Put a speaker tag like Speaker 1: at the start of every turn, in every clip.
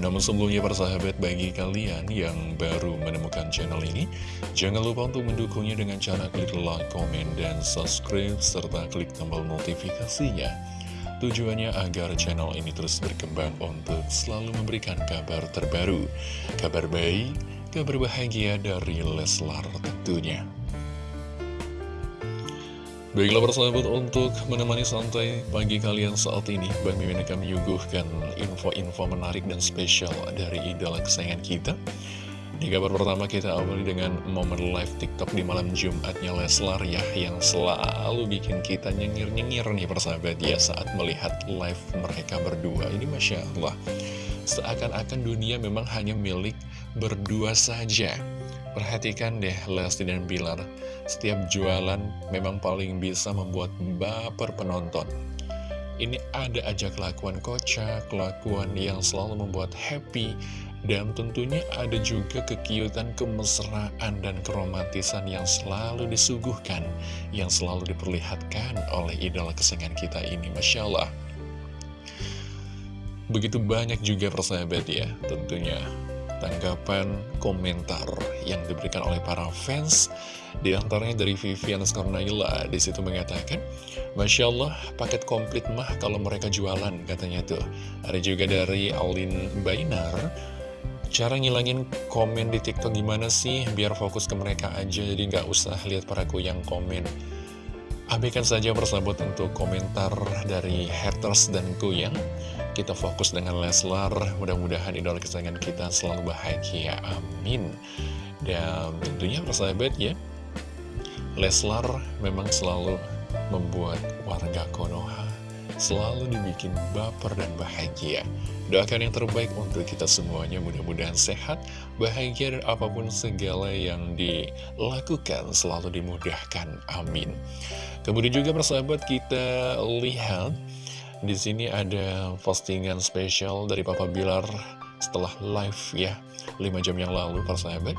Speaker 1: Namun sebelumnya persahabat bagi kalian yang baru menemukan channel ini Jangan lupa untuk mendukungnya dengan cara klik like, komen, dan subscribe Serta klik tombol notifikasinya. Tujuannya agar channel ini terus berkembang untuk selalu memberikan kabar terbaru Kabar baik, kabar bahagia dari Leslar tentunya Baiklah persahabat untuk menemani santai pagi kalian saat ini Bang Mimin akan menyuguhkan info-info menarik dan spesial dari idola kesayangan kita. Di kabar pertama kita awali dengan momen live tiktok di malam Jumatnya Leslar ya Yang selalu bikin kita nyengir-nyengir nih persahabat ya saat melihat live mereka berdua. Ini Masya Allah Seakan-akan dunia memang hanya milik berdua saja Perhatikan deh Lesti dan Bilar. Setiap jualan memang paling bisa membuat baper penonton. Ini ada aja kelakuan kocak, kelakuan yang selalu membuat happy Dan tentunya ada juga kekiutan, kemesraan, dan keromantisan yang selalu disuguhkan Yang selalu diperlihatkan oleh idola kesenangan kita ini Masya Allah. Begitu banyak juga persahabat ya tentunya tanggapan komentar yang diberikan oleh para fans. Di antaranya dari Vivian Skarnaila di situ mengatakan Masya Allah paket komplit mah kalau mereka jualan katanya tuh. Ada juga dari Alin Bainar cara ngilangin komen di tiktok gimana sih? Biar fokus ke mereka aja jadi nggak usah lihat para yang komen Abaikan saja persahabat untuk komentar dari haters dan kuyang Kita fokus dengan Leslar. Mudah-mudahan idola kesayangan kita selalu bahagia. Amin. Dan tentunya persahabat ya Leslar memang selalu membuat warga Konoha selalu dibikin baper dan bahagia. Doakan yang terbaik untuk kita semuanya, mudah-mudahan sehat, bahagia, dan apa pun segala yang dilakukan selalu dimudahkan. Amin. Kemudian juga persahabat kita lihat di sini ada postingan spesial dari Papa Bilar setelah live ya 5 jam yang lalu persahabat.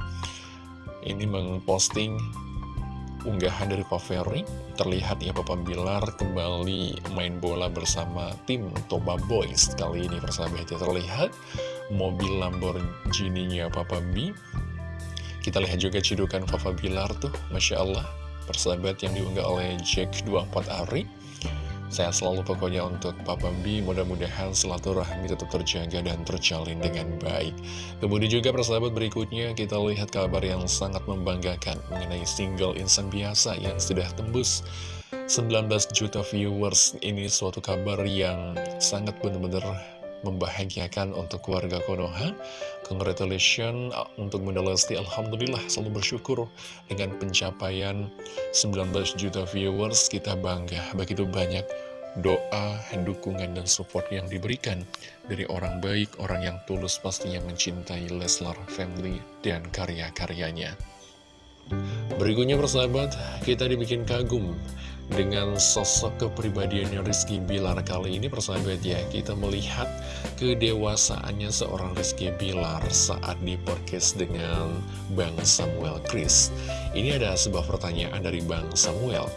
Speaker 1: Ini mengposting unggahan dari Pak Ferry terlihat ya Papa Bilar kembali main bola bersama tim Toba Boys. Kali ini persahabat ya terlihat mobil Lamborghini-nya Papa B. Kita lihat juga cidukan Papa Bilar tuh Masya Allah. Persahabat yang diunggah oleh Jack 24 Ari saya selalu pokoknya untuk Papa B, mudah-mudahan silaturahmi tetap terjaga dan terjalin dengan baik. Kemudian juga persahabat berikutnya kita lihat kabar yang sangat membanggakan mengenai single insan biasa yang sudah tembus 19 juta viewers. Ini suatu kabar yang sangat benar-benar membahagiakan untuk keluarga Konoha. Congratulations untuk Bunda Lesti, Alhamdulillah selalu bersyukur dengan pencapaian 19 juta viewers. Kita bangga, begitu banyak doa, dukungan, dan support yang diberikan dari orang baik, orang yang tulus pastinya mencintai Leslar Family dan karya-karyanya. Berikutnya persahabat, kita dibikin kagum dengan sosok kepribadiannya Rizky Bilar kali ini persahabat ya Kita melihat kedewasaannya seorang Rizky Bilar saat di podcast dengan Bang Samuel Chris Ini ada sebuah pertanyaan dari Bang Samuel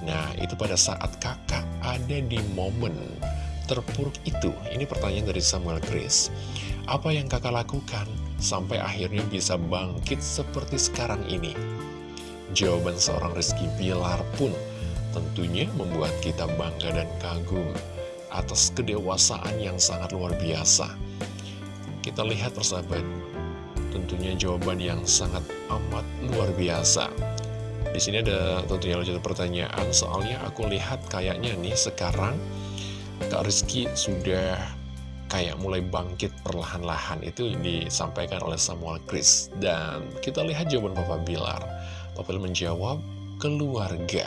Speaker 1: Nah, itu pada saat kakak ada di momen terpuruk itu. Ini pertanyaan dari Samuel Chris. Apa yang kakak lakukan sampai akhirnya bisa bangkit seperti sekarang ini? Jawaban seorang Rizky Bilar pun tentunya membuat kita bangga dan kagum atas kedewasaan yang sangat luar biasa. Kita lihat persahabat, tentunya jawaban yang sangat amat luar biasa. Di sini ada tentunya lanjut pertanyaan, soalnya aku lihat kayaknya nih sekarang Kak Rizky sudah kayak mulai bangkit perlahan-lahan itu disampaikan oleh Samuel Chris dan kita lihat jawaban Papa Bilar Papa Bilar menjawab keluarga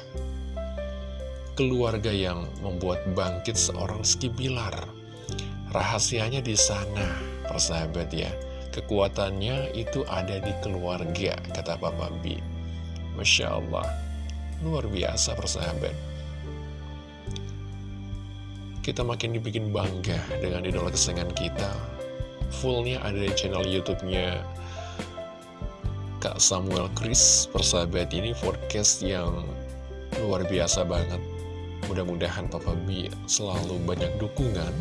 Speaker 1: keluarga yang membuat bangkit seorang Rizky Bilar. Rahasianya di sana persahabat ya. Kekuatannya itu ada di keluarga kata Papa B Masya Allah. Luar biasa persahabat. Kita makin dibikin bangga dengan idola kesenangan kita. Fullnya ada di channel Youtube-nya Kak Samuel Chris Persahabat. Ini forecast yang luar biasa banget Mudah-mudahan Papa B selalu banyak dukungan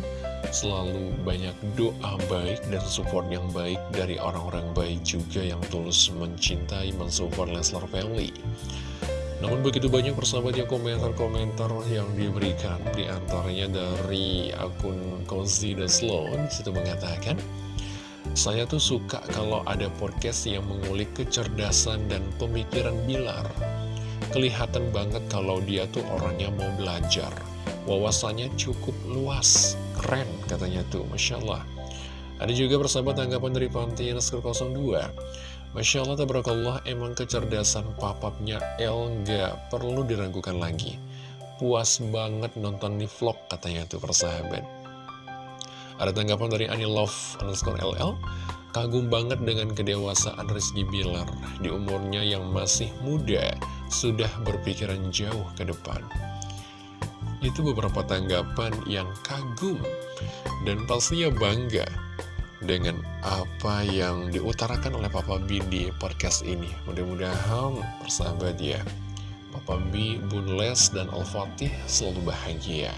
Speaker 1: Selalu banyak doa baik dan support yang baik dari orang-orang baik juga yang tulus mencintai, mensupport Leslar Family. Namun begitu banyak persahabat komentar-komentar yang diberikan Di antaranya dari akun Cozy The Slow Di situ mengatakan Saya tuh suka kalau ada podcast yang mengulik kecerdasan dan pemikiran Bilar Kelihatan banget kalau dia tuh orangnya mau belajar. Wawasannya cukup luas. Keren katanya tuh. Masya Allah. Ada juga persahabat tanggapan dari Pantian 02 Masya Allah, tabarakallah, emang kecerdasan papapnya El nggak perlu diragukan lagi. Puas banget nonton di vlog, katanya tuh persahabat. Ada tanggapan dari Anilove underscore LL, kagum banget dengan kedewasaan Rizky Bilar di umurnya yang masih muda, sudah berpikiran jauh ke depan. Itu beberapa tanggapan yang kagum dan pastinya bangga dengan apa yang diutarakan oleh Papa B di podcast ini. Mudah-mudahan persahabat ya, Papa B, Bun Les, dan Al-Fatih selalu bahagia.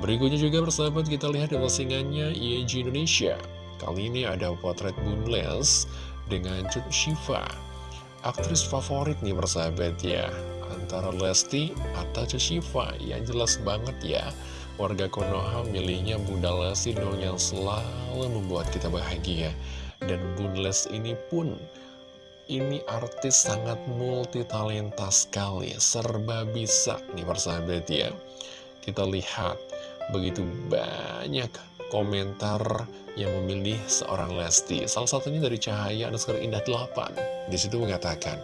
Speaker 1: Berikutnya juga persahabat kita lihat di postingannya IEG Indonesia. Kali ini ada potret Bun Les dengan Cut Shiva. Aktris favorit nih persahabat ya, antara Lesti atau Shiva. Yang jelas banget ya warga Konoha milihnya Bunda Lesti dong yang selalu membuat kita bahagia. Dan Bunda Les ini pun, ini artis sangat multi talenta sekali, serba bisa nih persahabat ya. Kita lihat, begitu banyak komentar yang memilih seorang Lesti. Salah satunya dari Cahaya Anuskar Indah 8. Di situ mengatakan,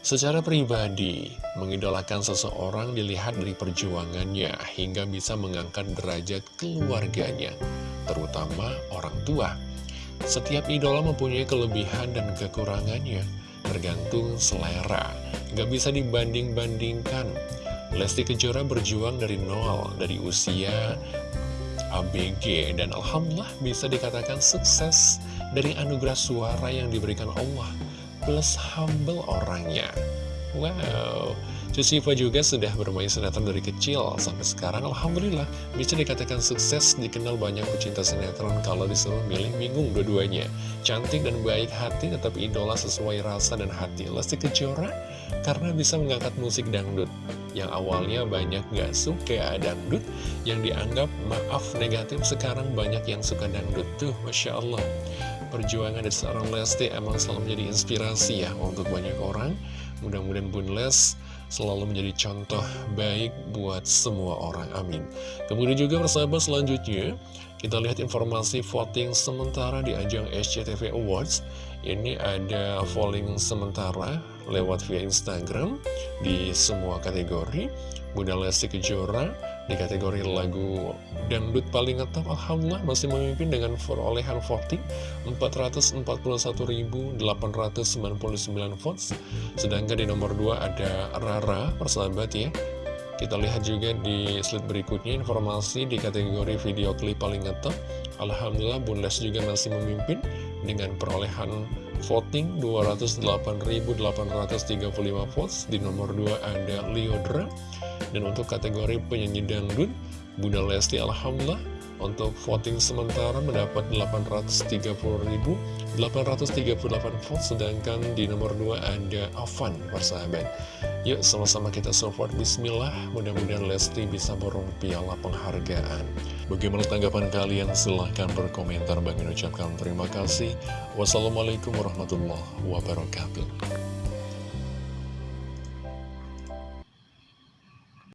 Speaker 1: Secara pribadi, mengidolakan seseorang dilihat dari perjuangannya hingga bisa mengangkat derajat keluarganya, terutama orang tua. Setiap idola mempunyai kelebihan dan kekurangannya, tergantung selera. Gak bisa dibanding-bandingkan. Lesti Kejora berjuang dari nol, dari usia ABG, dan Alhamdulillah bisa dikatakan sukses dari anugerah suara yang diberikan Allah plus humble orangnya. Wow, Cuciva juga sudah bermain sinetron dari kecil sampai sekarang. Alhamdulillah bisa dikatakan sukses dikenal banyak pecinta sinetron kalau disuruh milih bingung dua-duanya. Cantik dan baik hati tetap idola sesuai rasa dan hati. Lesti Kejora karena bisa mengangkat musik dangdut yang awalnya banyak gak suka dangdut yang dianggap maaf negatif sekarang banyak yang suka dangdut tuh Masya Allah perjuangan dari seorang Lesti emang selalu menjadi inspirasi ya untuk banyak orang. Mudah-mudahan Bun Les selalu menjadi contoh baik buat semua orang. Amin. Kemudian juga persahabat selanjutnya, kita lihat informasi voting sementara di ajang SCTV Awards. Ini ada voting sementara lewat via Instagram di semua kategori. Bunda Lesti Kejora di kategori lagu dangdut paling ngetop Alhamdulillah masih memimpin dengan perolehan voting 441.899 votes. Sedangkan di nomor 2 ada Rara persahabat ya. Kita lihat juga di slide berikutnya informasi di kategori video klip paling ngetop. Alhamdulillah Bundes juga masih memimpin dengan perolehan voting 208.835 votes. Di nomor 2 ada Liodra dan untuk kategori penyanyi dangdut, Bunda Lesti Alhamdulillah untuk voting sementara mendapat 830.838 vote sedangkan di nomor 2 ada Avan persahabat. Yuk sama-sama kita support. Bismillah mudah-mudahan Lesti bisa borong piala penghargaan. Bagaimana tanggapan kalian? Silahkan berkomentar. Bagi ucapkan terima kasih. Wassalamualaikum warahmatullahi wabarakatuh